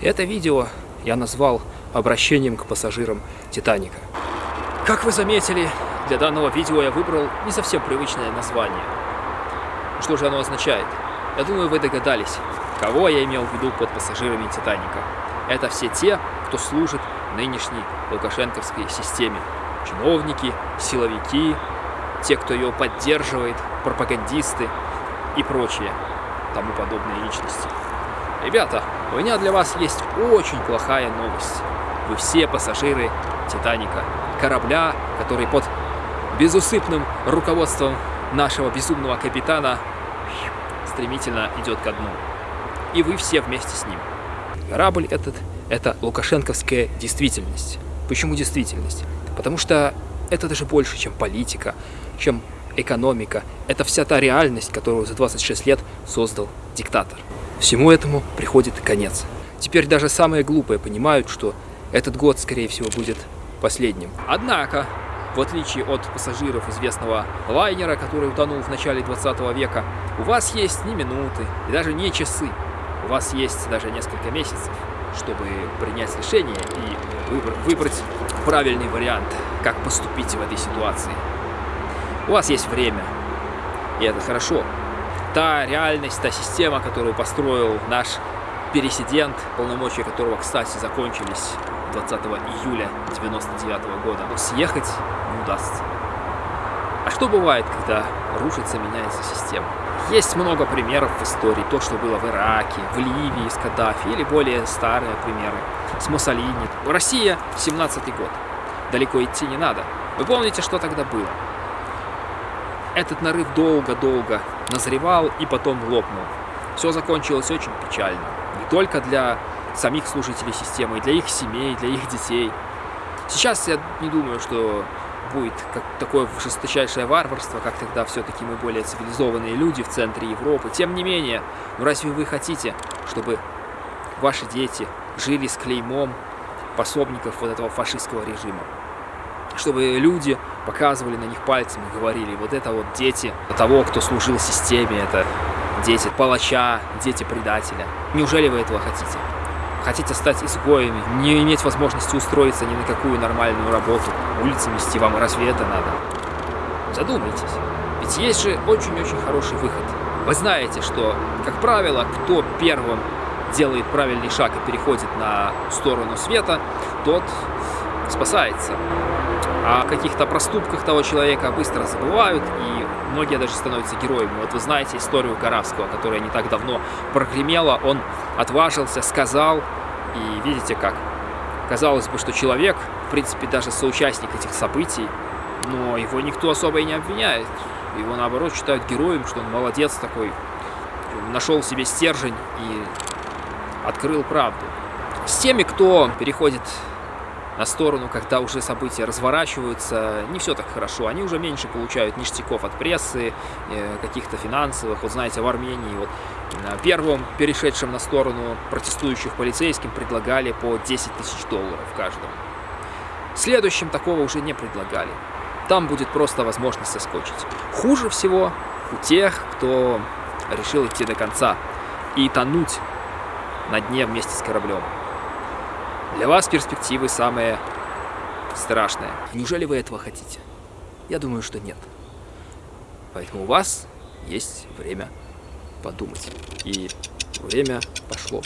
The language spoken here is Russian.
Это видео я назвал обращением к пассажирам Титаника. Как вы заметили, для данного видео я выбрал не совсем привычное название. Что же оно означает? Я думаю, вы догадались, кого я имел в виду под пассажирами Титаника. Это все те, кто служит нынешней лукашенковской системе. Чиновники, силовики, те, кто ее поддерживает, пропагандисты и прочие тому подобные личности. Ребята, у меня для вас есть очень плохая новость. Вы все пассажиры Титаника, корабля, который под безусыпным руководством нашего безумного капитана стремительно идет ко дну. И вы все вместе с ним. Корабль этот – это лукашенковская действительность. Почему действительность? Потому что это даже больше, чем политика, чем экономика. Это вся та реальность, которую за 26 лет создал диктатор. Всему этому приходит конец. Теперь даже самые глупые понимают, что этот год, скорее всего, будет последним. Однако, в отличие от пассажиров известного лайнера, который утонул в начале 20 века, у вас есть не минуты и даже не часы. У вас есть даже несколько месяцев, чтобы принять решение и выбрать правильный вариант, как поступить в этой ситуации. У вас есть время, и это хорошо. Та реальность, та система, которую построил наш пересидент, полномочия которого, кстати, закончились 20 июля 99 года, но съехать не удастся. А что бывает, когда рушится, меняется система? Есть много примеров в истории. То, что было в Ираке, в Ливии с Каддафи, или более старые примеры с Муссолини. Россия, 17 год. Далеко идти не надо. Вы помните, что тогда было? Этот нарыв долго-долго назревал и потом лопнул. Все закончилось очень печально. Не только для самих служителей системы, для их семей, для их детей. Сейчас я не думаю, что будет как такое жесточайшее варварство, как тогда все-таки мы более цивилизованные люди в центре Европы. Тем не менее, ну разве вы хотите, чтобы ваши дети жили с клеймом пособников вот этого фашистского режима? Чтобы люди показывали на них пальцем говорили, вот это вот дети того, кто служил системе, это дети палача, дети предателя. Неужели вы этого хотите? Хотите стать изгоями, не иметь возможности устроиться ни на какую нормальную работу, улицы мести вам, разве это надо? Задумайтесь, ведь есть же очень-очень хороший выход. Вы знаете, что, как правило, кто первым делает правильный шаг и переходит на сторону света, тот спасается. О каких-то проступках того человека быстро забывают, и многие даже становятся героями. Вот вы знаете историю Горавского, которая не так давно прогремела. Он отважился, сказал, и видите как. Казалось бы, что человек, в принципе, даже соучастник этих событий, но его никто особо и не обвиняет. Его, наоборот, считают героем, что он молодец такой, нашел себе стержень и открыл правду. С теми, кто переходит на сторону, когда уже события разворачиваются, не все так хорошо. Они уже меньше получают ништяков от прессы, э, каких-то финансовых. Вот знаете, в Армении вот первым перешедшим на сторону протестующих полицейским предлагали по 10 тысяч долларов каждому. Следующим такого уже не предлагали. Там будет просто возможность соскочить. Хуже всего у тех, кто решил идти до конца и тонуть на дне вместе с кораблем. Для вас перспективы самые страшные. Неужели вы этого хотите? Я думаю, что нет. Поэтому у вас есть время подумать. И время пошло.